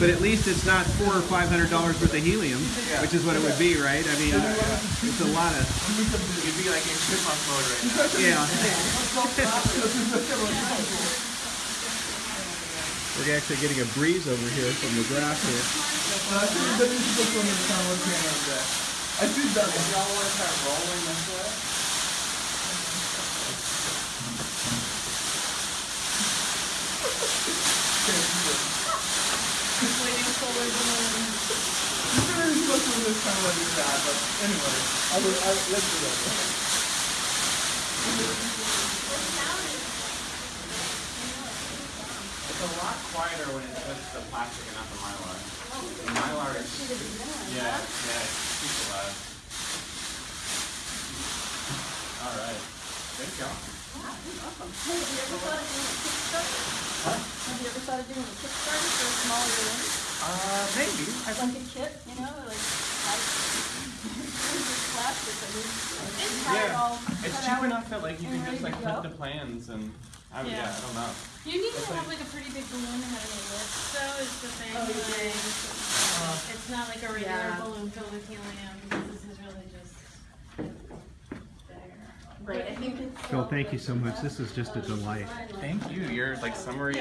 But at least it's not four or five hundred dollars worth of helium, which is what it would be, right? I mean, uh, it's a lot of You'd be like in chipmunk mode right now. yeah. We're actually getting a breeze over here from the grass here. I think that is just one of kind of thing like that. I did that one. Y'all want to start rolling this way? It's supposed to look kind of like that, but anyway, I will, I, let's do that. It's a lot quieter when it's just the plastic and not the mylar. The mylar is, yeah, yeah, it's super loud. All right, good job. Hey, have you ever thought of doing a Kickstarter? Have you ever thought of doing a Kickstarter for a small room? Uh, maybe. Like a kit, you know, like, like, plastic, I mean, just have it all Yeah, it's cut cheap enough that like you can just like cut the plans and, I, yeah, Yeah. I don't know. You need to have like a pretty big balloon to have any lift, though, is the thing. Oh, you do? like, It's not like a regular Yeah. balloon filled with helium, this is really just there. Right, I think it's. Phil, thank you so much. This is just a delight. Thank you. Your like summary